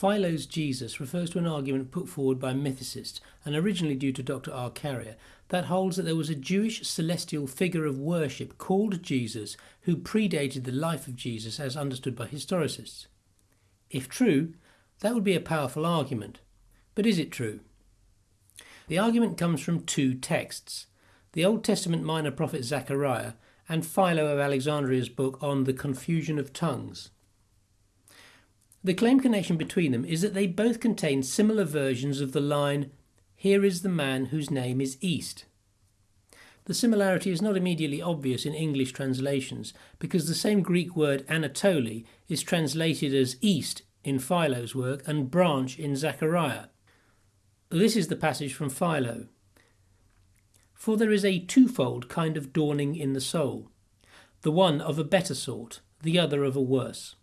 Philo's Jesus refers to an argument put forward by mythicists, and originally due to Dr. R. Carrier, that holds that there was a Jewish celestial figure of worship called Jesus who predated the life of Jesus as understood by historicists. If true, that would be a powerful argument. But is it true? The argument comes from two texts the Old Testament minor prophet Zechariah and Philo of Alexandria's book on the confusion of tongues. The claim connection between them is that they both contain similar versions of the line, Here is the man whose name is East. The similarity is not immediately obvious in English translations because the same Greek word Anatoli is translated as east in Philo's work and branch in Zechariah. This is the passage from Philo. For there is a twofold kind of dawning in the soul, the one of a better sort, the other of a worse.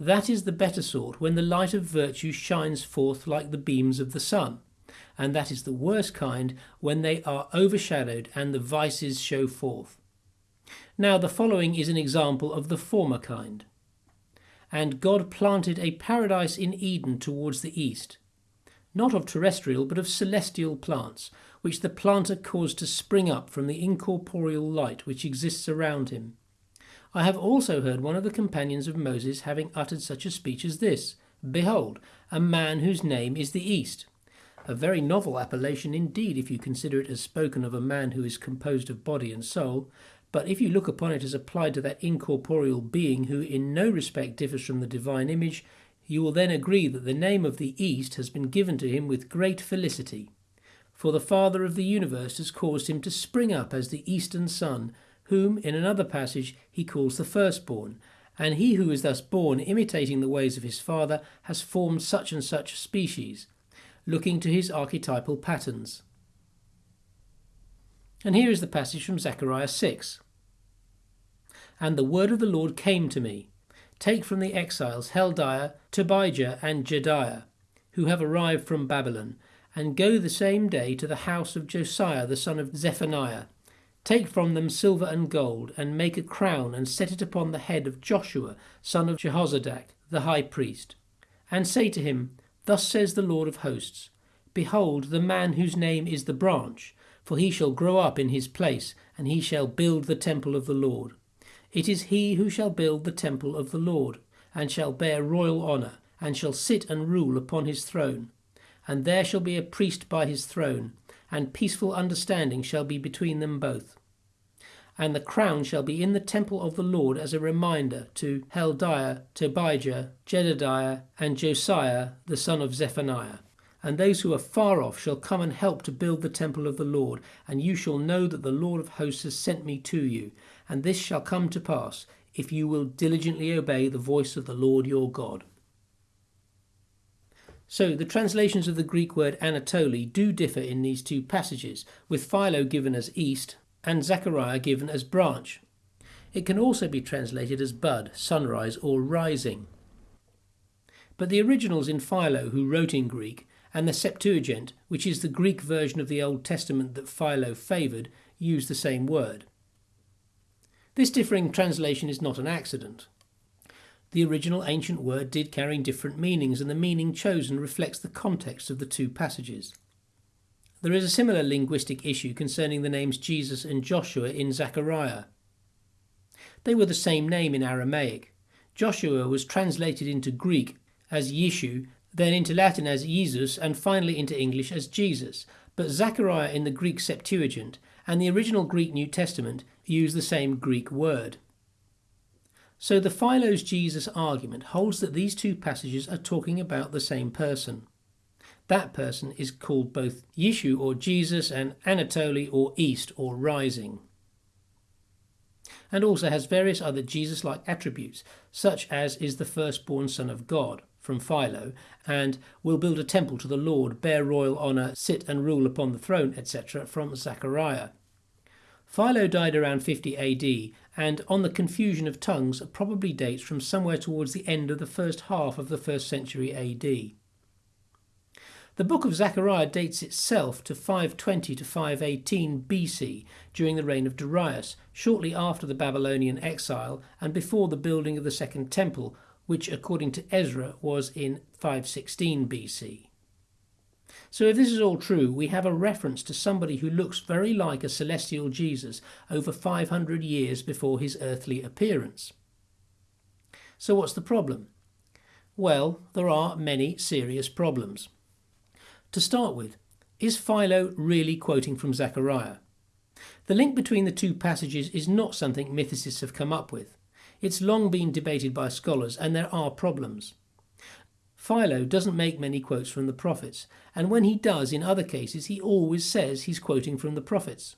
That is the better sort when the light of virtue shines forth like the beams of the sun, and that is the worse kind when they are overshadowed and the vices show forth. Now, the following is an example of the former kind. And God planted a paradise in Eden towards the east, not of terrestrial but of celestial plants, which the planter caused to spring up from the incorporeal light which exists around him. I have also heard one of the companions of Moses having uttered such a speech as this Behold, a man whose name is the East. A very novel appellation indeed, if you consider it as spoken of a man who is composed of body and soul, but if you look upon it as applied to that incorporeal being who in no respect differs from the divine image, you will then agree that the name of the East has been given to him with great felicity. For the Father of the universe has caused him to spring up as the eastern sun, whom in another passage he calls the firstborn. And he who is thus born, imitating the ways of his father, has formed such and such species, looking to his archetypal patterns. And here is the passage from Zechariah 6. And the word of the Lord came to me Take from the exiles Heldiah, Tobijah, and Jedaiah, who have arrived from Babylon, and go the same day to the house of Josiah the son of Zephaniah, Take from them silver and gold, and make a crown, and set it upon the head of Joshua, son of Jehozadak, the high priest. And say to him, Thus says the Lord of hosts Behold, the man whose name is the branch, for he shall grow up in his place, and he shall build the temple of the Lord. It is he who shall build the temple of the Lord, and shall bear royal honour, and shall sit and rule upon his throne. And there shall be a priest by his throne, and peaceful understanding shall be between them both. And the crown shall be in the temple of the Lord as a reminder to Heldiah, Tobijah, Jedediah, and Josiah the son of Zephaniah. And those who are far off shall come and help to build the temple of the Lord, and you shall know that the Lord of hosts has sent me to you. And this shall come to pass, if you will diligently obey the voice of the Lord your God. So the translations of the Greek word Anatoli do differ in these two passages, with Philo given as east and Zechariah given as branch. It can also be translated as bud, sunrise, or rising. But the originals in Philo, who wrote in Greek, and the Septuagint, which is the Greek version of the Old Testament that Philo favoured, use the same word. This differing translation is not an accident. The original ancient word did carry different meanings, and the meaning chosen reflects the context of the two passages. There is a similar linguistic issue concerning the names Jesus and Joshua in Zechariah. They were the same name in Aramaic. Joshua was translated into Greek as Yeshu, then into Latin as Jesus, and finally into English as Jesus. But Zechariah in the Greek Septuagint and the original Greek New Testament use the same Greek word. So the Philo's Jesus argument holds that these two passages are talking about the same person. That person is called both Yeshu or Jesus and Anatoli or East or Rising. And also has various other Jesus like attributes, such as is the firstborn Son of God from Philo, and will build a temple to the Lord, bear royal honour, sit and rule upon the throne, etc., from Zechariah. Philo died around 50 AD, and on the confusion of tongues probably dates from somewhere towards the end of the first half of the first century AD. The book of Zechariah dates itself to 520 to 518 BC during the reign of Darius, shortly after the Babylonian exile and before the building of the Second Temple, which according to Ezra was in 516 BC. So, if this is all true, we have a reference to somebody who looks very like a celestial Jesus over 500 years before his earthly appearance. So, what's the problem? Well, there are many serious problems. To start with, is Philo really quoting from Zechariah? The link between the two passages is not something mythicists have come up with. It's long been debated by scholars, and there are problems. Philo doesn't make many quotes from the prophets, and when he does in other cases, he always says he's quoting from the prophets.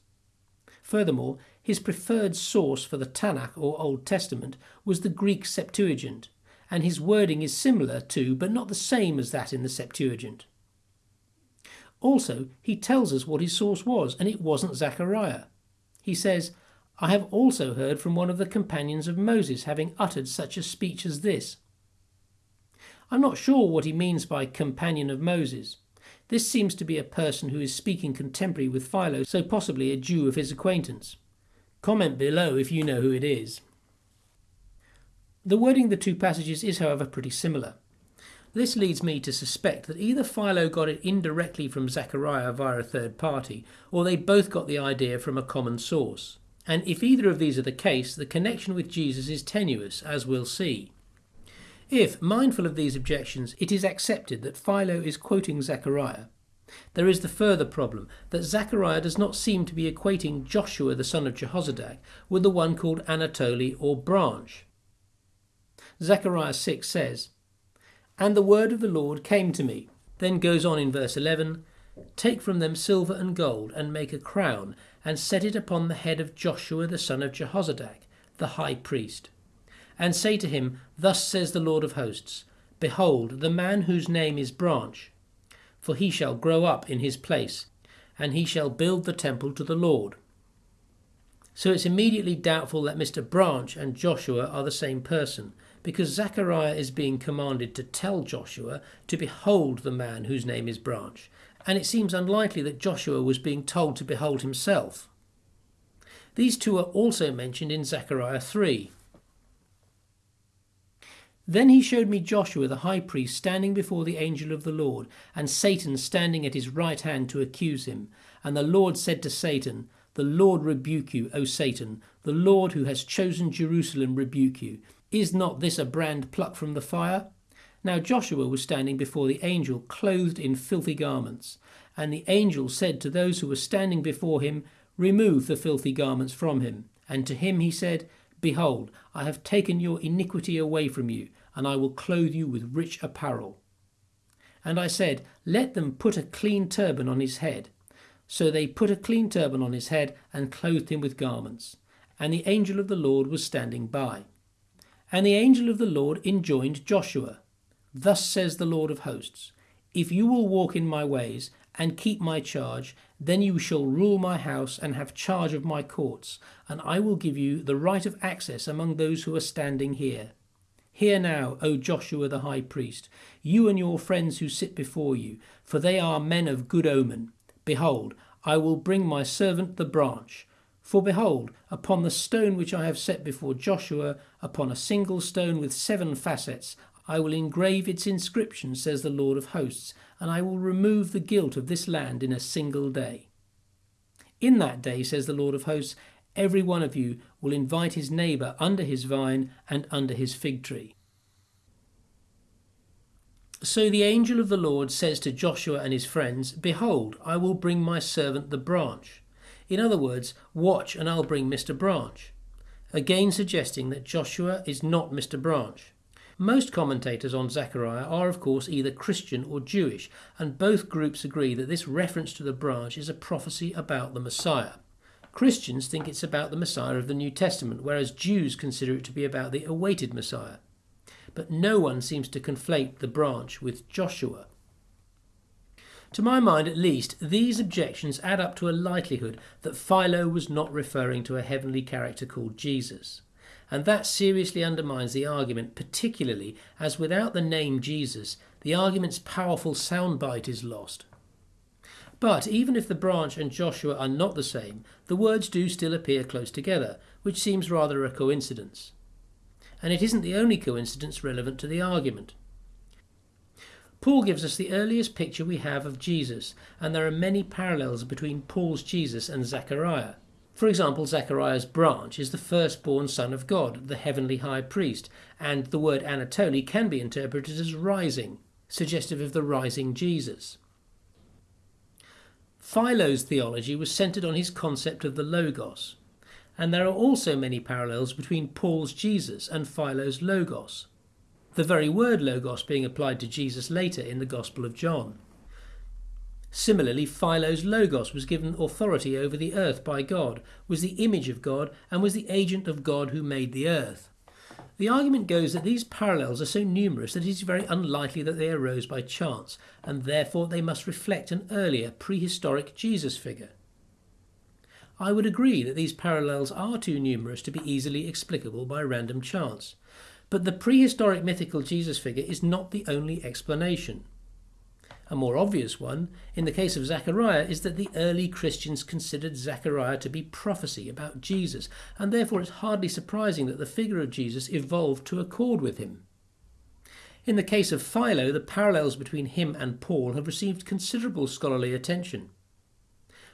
Furthermore, his preferred source for the Tanakh or Old Testament was the Greek Septuagint, and his wording is similar to, but not the same as that in the Septuagint. Also, he tells us what his source was, and it wasn't Zechariah. He says, I have also heard from one of the companions of Moses having uttered such a speech as this. I'm not sure what he means by companion of Moses. This seems to be a person who is speaking contemporary with Philo, so possibly a Jew of his acquaintance. Comment below if you know who it is. The wording of the two passages is, however, pretty similar. This leads me to suspect that either Philo got it indirectly from Zechariah via a third party, or they both got the idea from a common source. And if either of these are the case, the connection with Jesus is tenuous, as we'll see. If, mindful of these objections, it is accepted that Philo is quoting Zechariah, there is the further problem that Zechariah does not seem to be equating Joshua the son of Jehozadak with the one called Anatoli or branch. Zechariah 6 says, And the word of the Lord came to me. Then goes on in verse 11 Take from them silver and gold, and make a crown, and set it upon the head of Joshua the son of Jehozadak, the high priest and say to him, Thus says the Lord of hosts, Behold, the man whose name is Branch, for he shall grow up in his place, and he shall build the temple to the Lord. So it's immediately doubtful that Mr. Branch and Joshua are the same person, because Zechariah is being commanded to tell Joshua to behold the man whose name is Branch, and it seems unlikely that Joshua was being told to behold himself. These two are also mentioned in Zechariah 3. Then he showed me Joshua the high priest standing before the angel of the Lord, and Satan standing at his right hand to accuse him. And the Lord said to Satan, The Lord rebuke you, O Satan, the Lord who has chosen Jerusalem rebuke you. Is not this a brand plucked from the fire? Now Joshua was standing before the angel, clothed in filthy garments. And the angel said to those who were standing before him, Remove the filthy garments from him. And to him he said, Behold, I have taken your iniquity away from you, and I will clothe you with rich apparel. And I said, Let them put a clean turban on his head. So they put a clean turban on his head and clothed him with garments. And the angel of the Lord was standing by. And the angel of the Lord enjoined Joshua, Thus says the Lord of hosts, If you will walk in my ways and keep my charge, then you shall rule my house and have charge of my courts, and I will give you the right of access among those who are standing here. Hear now, O Joshua the high priest, you and your friends who sit before you, for they are men of good omen. Behold, I will bring my servant the branch. For behold, upon the stone which I have set before Joshua, upon a single stone with seven facets, I will engrave its inscription, says the Lord of hosts, and I will remove the guilt of this land in a single day. In that day, says the Lord of hosts, every one of you will invite his neighbour under his vine and under his fig tree. So the angel of the Lord says to Joshua and his friends, Behold, I will bring my servant the branch. In other words, watch and I'll bring Mr. Branch. Again suggesting that Joshua is not Mr. Branch. Most commentators on Zechariah are, of course, either Christian or Jewish, and both groups agree that this reference to the branch is a prophecy about the Messiah. Christians think it's about the Messiah of the New Testament, whereas Jews consider it to be about the awaited Messiah. But no one seems to conflate the branch with Joshua. To my mind, at least, these objections add up to a likelihood that Philo was not referring to a heavenly character called Jesus and that seriously undermines the argument, particularly as without the name Jesus, the argument's powerful soundbite is lost. But even if the branch and Joshua are not the same, the words do still appear close together, which seems rather a coincidence. and it isn't the only coincidence relevant to the argument. Paul gives us the earliest picture we have of Jesus, and there are many parallels between Paul's Jesus and Zechariah. For example, Zechariah's branch is the firstborn son of God, the heavenly high priest, and the word Anatoli can be interpreted as rising, suggestive of the rising Jesus. Philo's theology was centered on his concept of the Logos, and there are also many parallels between Paul's Jesus and Philo's Logos, the very word Logos being applied to Jesus later in the Gospel of John. Similarly, Philo's Logos was given authority over the earth by God, was the image of God, and was the agent of God who made the earth. The argument goes that these parallels are so numerous that it is very unlikely that they arose by chance, and therefore they must reflect an earlier prehistoric Jesus figure. I would agree that these parallels are too numerous to be easily explicable by random chance, but the prehistoric mythical Jesus figure is not the only explanation. A more obvious one, in the case of Zechariah, is that the early Christians considered Zechariah to be prophecy about Jesus, and therefore it's hardly surprising that the figure of Jesus evolved to accord with him. In the case of Philo, the parallels between him and Paul have received considerable scholarly attention.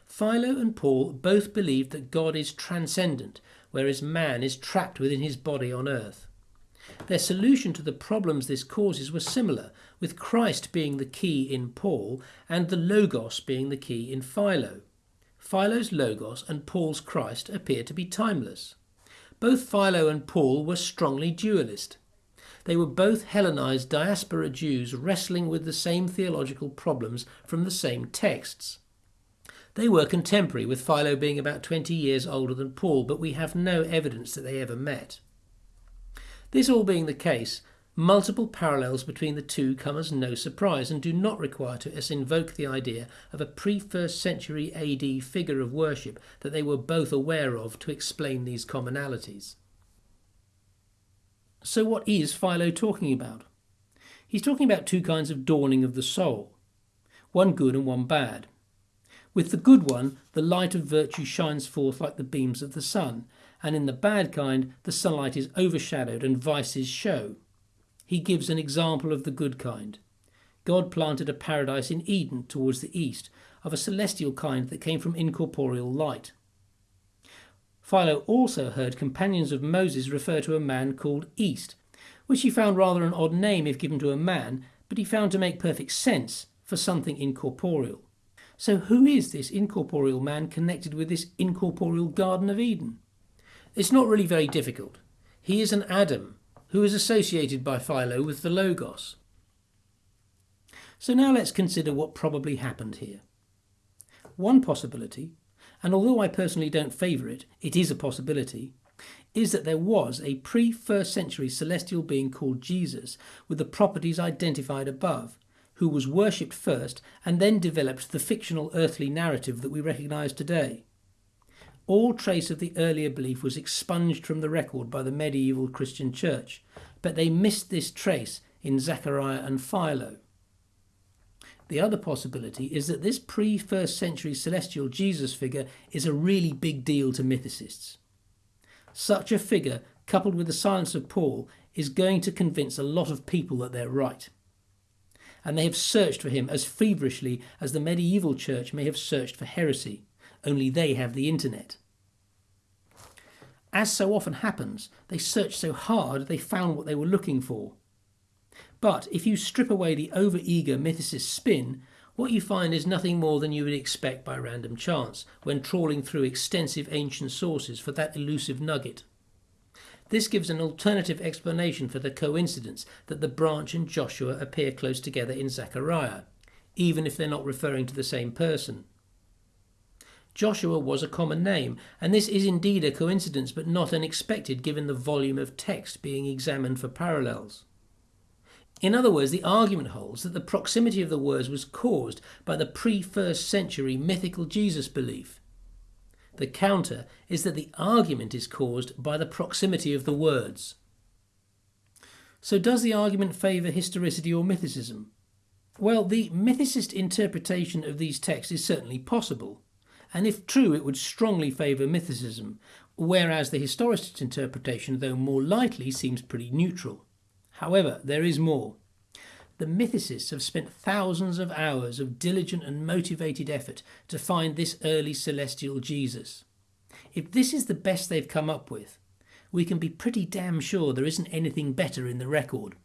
Philo and Paul both believed that God is transcendent, whereas man is trapped within his body on earth. Their solution to the problems this causes was similar, with Christ being the key in Paul and the Logos being the key in Philo. Philo's Logos and Paul's Christ appear to be timeless. Both Philo and Paul were strongly dualist. They were both Hellenized diaspora Jews wrestling with the same theological problems from the same texts. They were contemporary, with Philo being about 20 years older than Paul, but we have no evidence that they ever met. This all being the case, multiple parallels between the two come as no surprise and do not require to us invoke the idea of a pre first century AD figure of worship that they were both aware of to explain these commonalities. So, what is Philo talking about? He's talking about two kinds of dawning of the soul one good and one bad. With the good one, the light of virtue shines forth like the beams of the sun, and in the bad kind, the sunlight is overshadowed and vices show. He gives an example of the good kind. God planted a paradise in Eden towards the east, of a celestial kind that came from incorporeal light. Philo also heard companions of Moses refer to a man called East, which he found rather an odd name if given to a man, but he found to make perfect sense for something incorporeal. So, who is this incorporeal man connected with this incorporeal Garden of Eden? It's not really very difficult. He is an Adam who is associated by Philo with the Logos. So now let's consider what probably happened here. One possibility, and although I personally don't favour it, it is a possibility, is that there was a pre first century celestial being called Jesus with the properties identified above, who was worshipped first and then developed the fictional earthly narrative that we recognise today. All trace of the earlier belief was expunged from the record by the medieval Christian church, but they missed this trace in Zechariah and Philo. The other possibility is that this pre first century celestial Jesus figure is a really big deal to mythicists. Such a figure, coupled with the silence of Paul, is going to convince a lot of people that they're right. And they have searched for him as feverishly as the medieval church may have searched for heresy only they have the internet. As so often happens, they searched so hard they found what they were looking for. But if you strip away the over-eager mythicist spin, what you find is nothing more than you would expect by random chance when trawling through extensive ancient sources for that elusive nugget. This gives an alternative explanation for the coincidence that the branch and Joshua appear close together in Zechariah, even if they're not referring to the same person. Joshua was a common name, and this is indeed a coincidence but not unexpected given the volume of text being examined for parallels. In other words, the argument holds that the proximity of the words was caused by the pre first century mythical Jesus belief. The counter is that the argument is caused by the proximity of the words. So, does the argument favour historicity or mythicism? Well, the mythicist interpretation of these texts is certainly possible and if true, it would strongly favour mythicism, whereas the historicist interpretation, though more likely, seems pretty neutral. However, there is more. The mythicists have spent thousands of hours of diligent and motivated effort to find this early celestial Jesus. If this is the best they've come up with, we can be pretty damn sure there isn't anything better in the record.